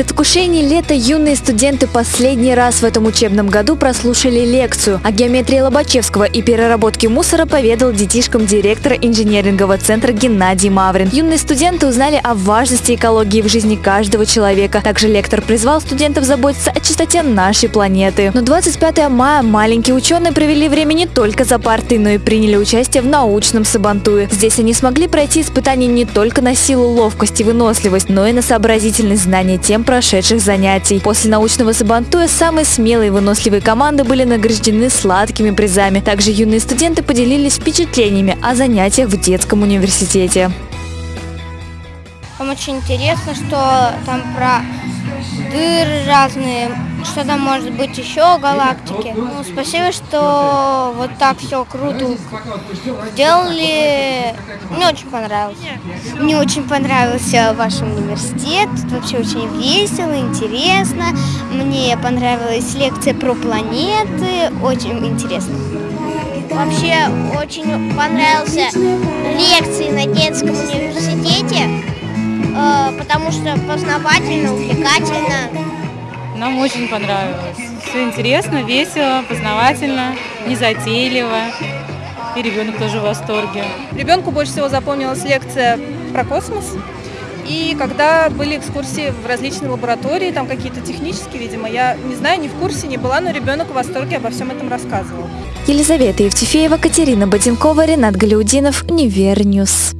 предвкушении лета юные студенты последний раз в этом учебном году прослушали лекцию. О геометрии Лобачевского и переработке мусора поведал детишкам директора инженерингового центра Геннадий Маврин. Юные студенты узнали о важности экологии в жизни каждого человека. Также лектор призвал студентов заботиться о чистоте нашей планеты. Но 25 мая маленькие ученые провели время не только за партой, но и приняли участие в научном сабантуе. Здесь они смогли пройти испытания не только на силу, ловкость и выносливость, но и на сообразительность знания тем прошедших занятий. После научного сабантуя самые смелые и выносливые команды были награждены сладкими призами. Также юные студенты поделились впечатлениями о занятиях в детском университете. Там очень интересно, что там про дыры разные, что там может быть еще галактики. Ну, спасибо, что вот так все круто сделали. Мне очень понравилось. Мне очень понравился ваш университет. Тут вообще очень весело, интересно. Мне понравилась лекция про планеты. Очень интересно. Вообще очень понравился лекции на детском университете, э, потому что познавательно, увлекательно. Нам очень понравилось. Все интересно, весело, познавательно, незатейливо. И ребенок тоже в восторге. Ребенку больше всего запомнилась лекция про космос. И когда были экскурсии в различные лаборатории, там какие-то технические, видимо, я не знаю, не в курсе не была, но ребенок в восторге обо всем этом рассказывал. Елизавета Евтефеева, Катерина Боденкова, Ренат Галяутдинов, Univer News.